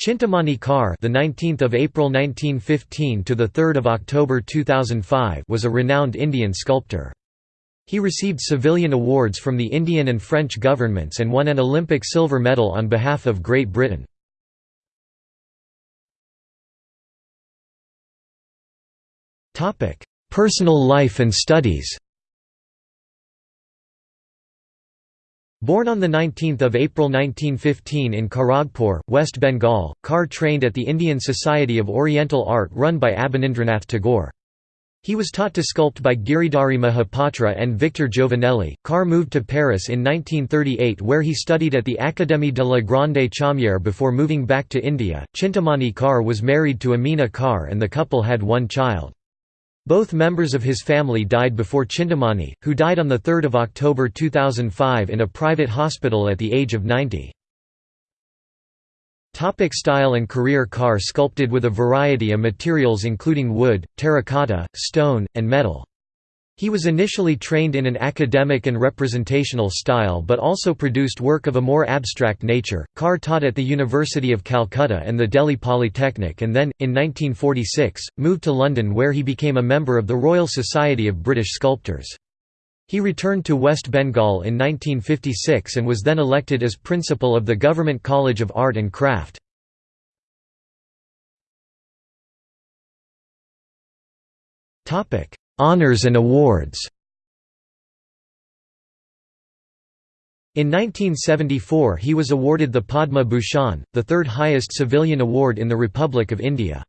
Chintamani Kar, the 19th of April 1915 to the 3rd of October 2005, was a renowned Indian sculptor. He received civilian awards from the Indian and French governments and won an Olympic silver medal on behalf of Great Britain. Topic: Personal life and studies. Born on 19 April 1915 in Kharagpur, West Bengal, Kar trained at the Indian Society of Oriental Art run by Abanindranath Tagore. He was taught to sculpt by Giridhari Mahapatra and Victor Giovanelli. Kar moved to Paris in 1938 where he studied at the Académie de la Grande Chaumière before moving back to India. Chintamani Kar was married to Amina Kar and the couple had one child. Both members of his family died before Chintamani, who died on 3 October 2005 in a private hospital at the age of 90. Topic style and career Kar sculpted with a variety of materials including wood, terracotta, stone, and metal. He was initially trained in an academic and representational style but also produced work of a more abstract nature. Kar taught at the University of Calcutta and the Delhi Polytechnic and then, in 1946, moved to London where he became a member of the Royal Society of British Sculptors. He returned to West Bengal in 1956 and was then elected as principal of the Government College of Art and Craft. Topic: Honours and awards In 1974 he was awarded the Padma Bhushan, the third highest civilian award in the Republic of India.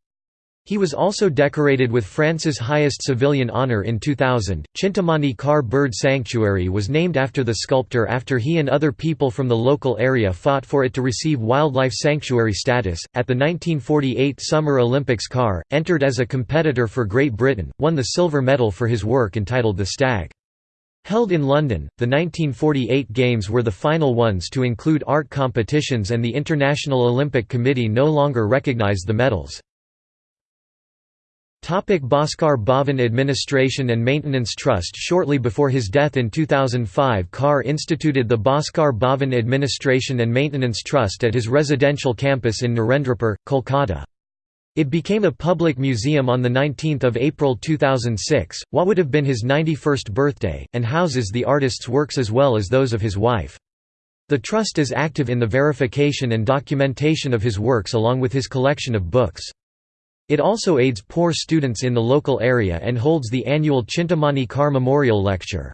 He was also decorated with France's highest civilian honour in 2000. Chintamani Kar Bird Sanctuary was named after the sculptor after he and other people from the local area fought for it to receive wildlife sanctuary status. At the 1948 Summer Olympics, Kar, entered as a competitor for Great Britain, won the silver medal for his work entitled The Stag. Held in London, the 1948 Games were the final ones to include art competitions and the International Olympic Committee no longer recognised the medals. Topic Bhaskar Bhavan Administration and Maintenance Trust Shortly before his death in 2005 Kar instituted the Bhaskar Bhavan Administration and Maintenance Trust at his residential campus in Narendrapur, Kolkata. It became a public museum on 19 April 2006, what would have been his 91st birthday, and houses the artist's works as well as those of his wife. The trust is active in the verification and documentation of his works along with his collection of books. It also aids poor students in the local area and holds the annual Chintamani Kar Memorial Lecture.